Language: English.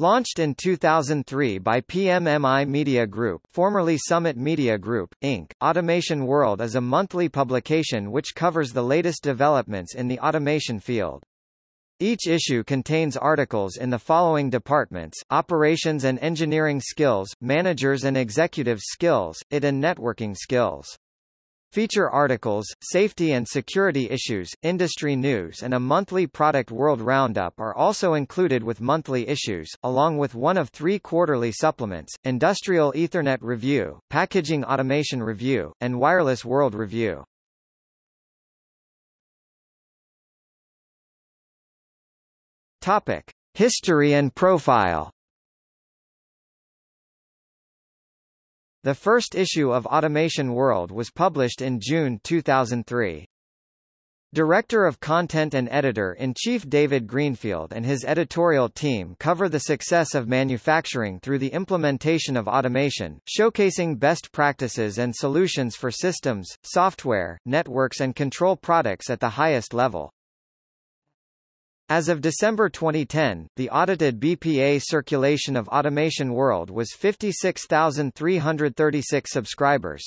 Launched in 2003 by PMMI Media Group formerly Summit Media Group, Inc., Automation World is a monthly publication which covers the latest developments in the automation field. Each issue contains articles in the following departments, Operations and Engineering Skills, Managers and Executive Skills, IT and Networking Skills. Feature articles, safety and security issues, industry news and a monthly Product World Roundup are also included with monthly issues, along with one of three quarterly supplements, Industrial Ethernet Review, Packaging Automation Review, and Wireless World Review. Topic. History and profile The first issue of Automation World was published in June 2003. Director of Content and Editor-in-Chief David Greenfield and his editorial team cover the success of manufacturing through the implementation of automation, showcasing best practices and solutions for systems, software, networks and control products at the highest level. As of December 2010, the audited BPA circulation of Automation World was 56,336 subscribers.